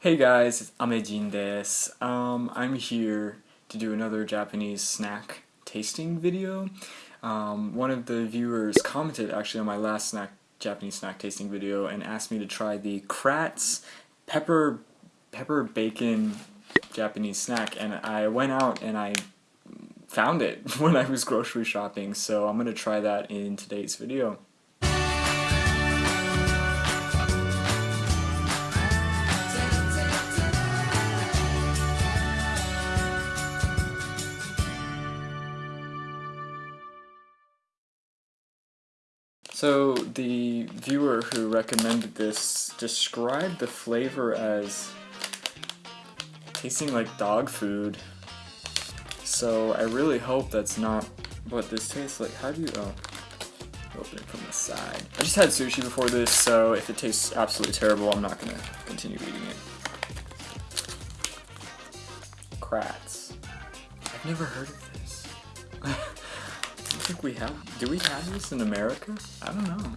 Hey guys, it's Amejin desu. Um, I'm here to do another Japanese snack tasting video. Um, one of the viewers commented actually on my last snack Japanese snack tasting video and asked me to try the Kratz pepper pepper bacon Japanese snack and I went out and I found it when I was grocery shopping so I'm gonna try that in today's video. So the viewer who recommended this described the flavor as tasting like dog food. So I really hope that's not what this tastes like. How do you, oh, open it from the side. I just had sushi before this, so if it tastes absolutely terrible, I'm not gonna continue eating it. Kratz. I've never heard of this. think we have. Do we have this in America? I don't know.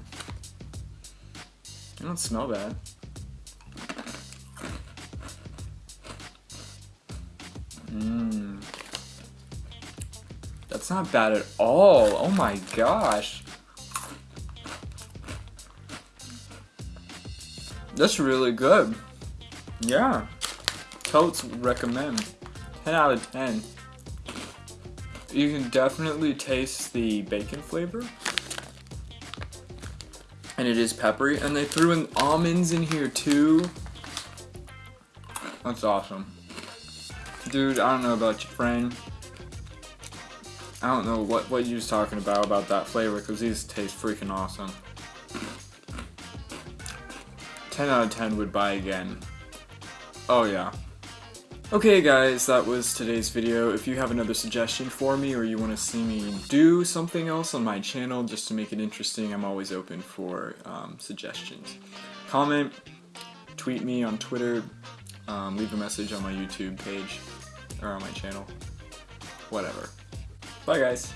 It don't smell bad. Mmm. That's not bad at all. Oh my gosh. That's really good. Yeah. Totes recommend. 10 out of 10. You can definitely taste the bacon flavor. And it is peppery. And they threw in almonds in here too. That's awesome. Dude, I don't know about your friend. I don't know what, what you was talking about about that flavor because these taste freaking awesome. 10 out of 10 would buy again. Oh yeah. Okay guys, that was today's video. If you have another suggestion for me or you want to see me do something else on my channel just to make it interesting, I'm always open for um, suggestions. Comment, tweet me on Twitter, um, leave a message on my YouTube page or on my channel, whatever. Bye guys!